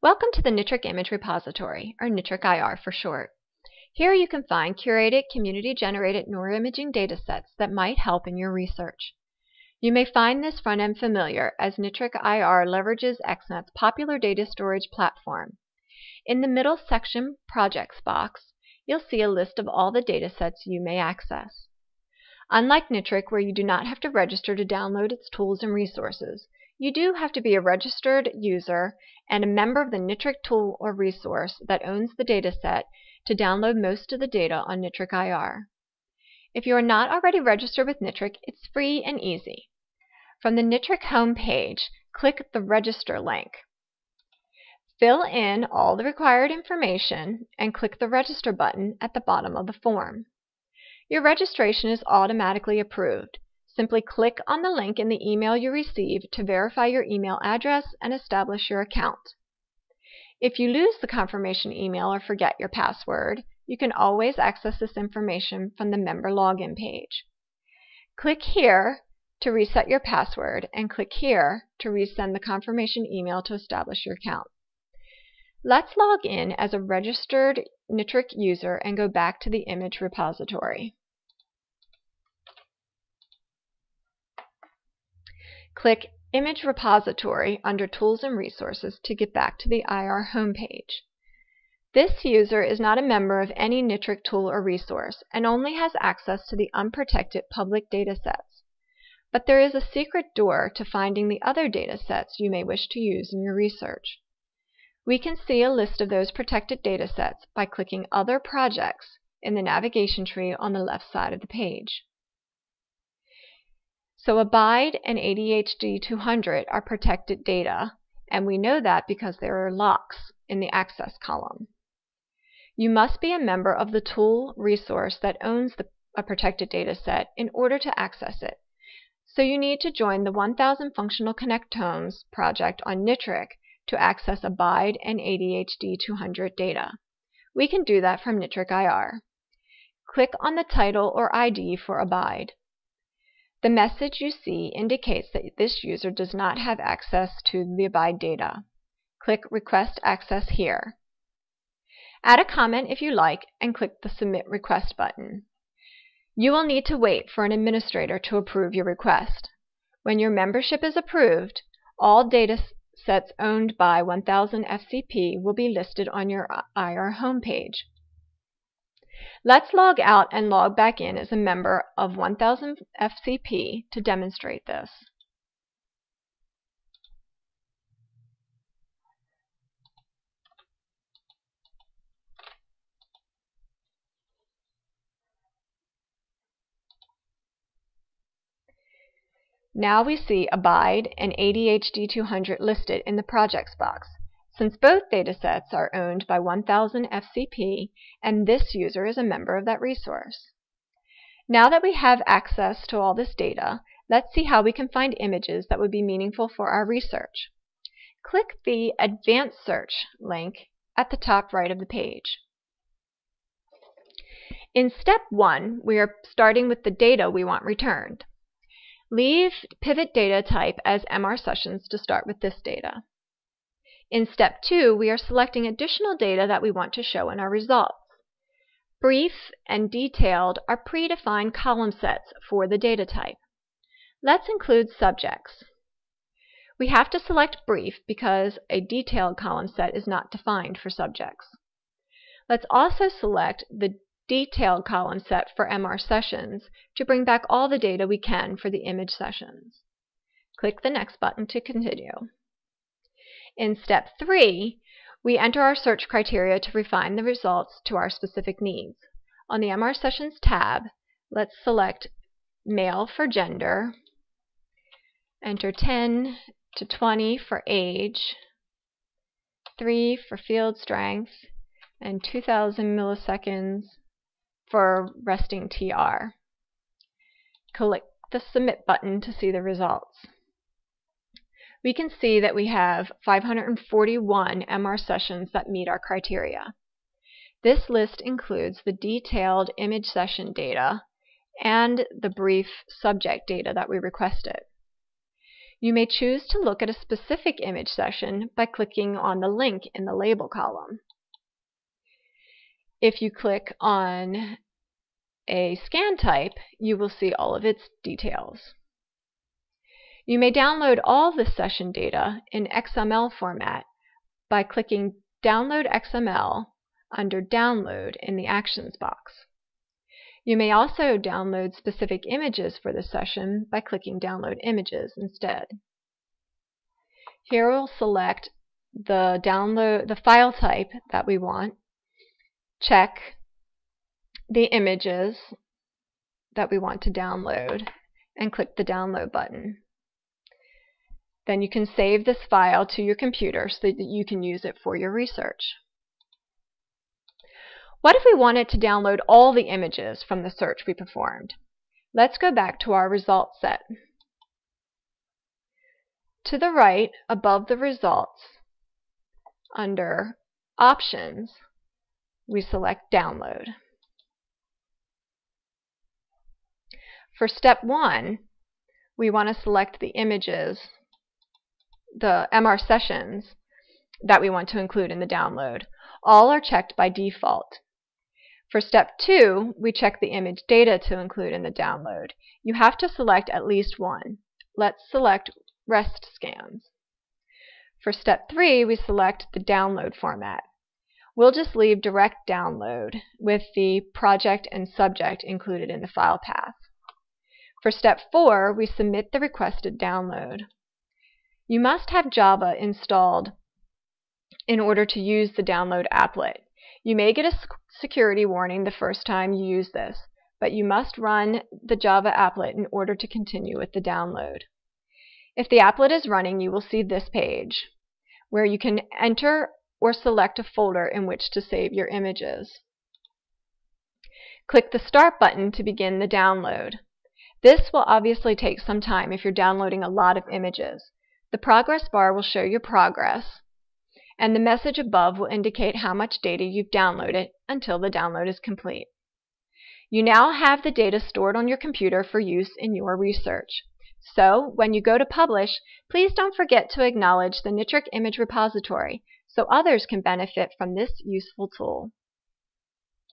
Welcome to the NITRC Image Repository, or NITRC IR for short. Here you can find curated, community-generated neuroimaging datasets that might help in your research. You may find this front end familiar as NITRC IR leverages XNAT's popular data storage platform. In the middle section Projects box, you'll see a list of all the datasets you may access. Unlike NITRC, where you do not have to register to download its tools and resources, you do have to be a registered user and a member of the NITRC tool or resource that owns the dataset to download most of the data on NITRC IR. If you are not already registered with NITRC, it's free and easy. From the NITRC home page, click the Register link. Fill in all the required information and click the Register button at the bottom of the form. Your registration is automatically approved. Simply click on the link in the email you receive to verify your email address and establish your account. If you lose the confirmation email or forget your password, you can always access this information from the member login page. Click here to reset your password and click here to resend the confirmation email to establish your account. Let's log in as a registered NITRC user and go back to the image repository. Click Image Repository under Tools and Resources to get back to the IR homepage. This user is not a member of any NITRC tool or resource and only has access to the unprotected public datasets. But there is a secret door to finding the other datasets you may wish to use in your research. We can see a list of those protected datasets by clicking Other Projects in the navigation tree on the left side of the page. So Abide and ADHD 200 are protected data, and we know that because there are locks in the Access column. You must be a member of the tool resource that owns the, a protected data set in order to access it. So you need to join the 1000 Functional Connectomes project on NITRC to access Abide and ADHD 200 data. We can do that from NITRC IR. Click on the title or ID for Abide. The message you see indicates that this user does not have access to the Abide data. Click Request Access here. Add a comment if you like and click the Submit Request button. You will need to wait for an administrator to approve your request. When your membership is approved, all data sets owned by 1000 FCP will be listed on your IR homepage. Let's log out and log back in as a member of 1000 FCP to demonstrate this. Now we see Abide and ADHD 200 listed in the Projects box since both datasets are owned by 1000 FCP and this user is a member of that resource. Now that we have access to all this data, let's see how we can find images that would be meaningful for our research. Click the Advanced Search link at the top right of the page. In step 1, we are starting with the data we want returned. Leave pivot data type as MR sessions to start with this data. In step 2, we are selecting additional data that we want to show in our results. Brief and detailed are predefined column sets for the data type. Let's include subjects. We have to select brief because a detailed column set is not defined for subjects. Let's also select the detailed column set for MR sessions to bring back all the data we can for the image sessions. Click the Next button to continue. In step 3, we enter our search criteria to refine the results to our specific needs. On the MR Sessions tab, let's select male for gender, enter 10 to 20 for age, 3 for field strength, and 2000 milliseconds for resting TR. Click the Submit button to see the results we can see that we have 541 MR sessions that meet our criteria. This list includes the detailed image session data and the brief subject data that we requested. You may choose to look at a specific image session by clicking on the link in the label column. If you click on a scan type, you will see all of its details. You may download all the session data in XML format by clicking Download XML under Download in the Actions box. You may also download specific images for the session by clicking Download Images instead. Here we'll select the download the file type that we want, check the images that we want to download, and click the download button. Then you can save this file to your computer so that you can use it for your research. What if we wanted to download all the images from the search we performed? Let's go back to our results set. To the right, above the results, under Options, we select Download. For step 1, we want to select the images the MR sessions that we want to include in the download. All are checked by default. For step 2, we check the image data to include in the download. You have to select at least one. Let's select REST scans. For step 3, we select the download format. We'll just leave direct download with the project and subject included in the file path. For step 4, we submit the requested download. You must have Java installed in order to use the download applet. You may get a security warning the first time you use this, but you must run the Java applet in order to continue with the download. If the applet is running, you will see this page, where you can enter or select a folder in which to save your images. Click the Start button to begin the download. This will obviously take some time if you're downloading a lot of images. The progress bar will show your progress, and the message above will indicate how much data you've downloaded until the download is complete. You now have the data stored on your computer for use in your research. So, when you go to publish, please don't forget to acknowledge the NITRC Image Repository so others can benefit from this useful tool.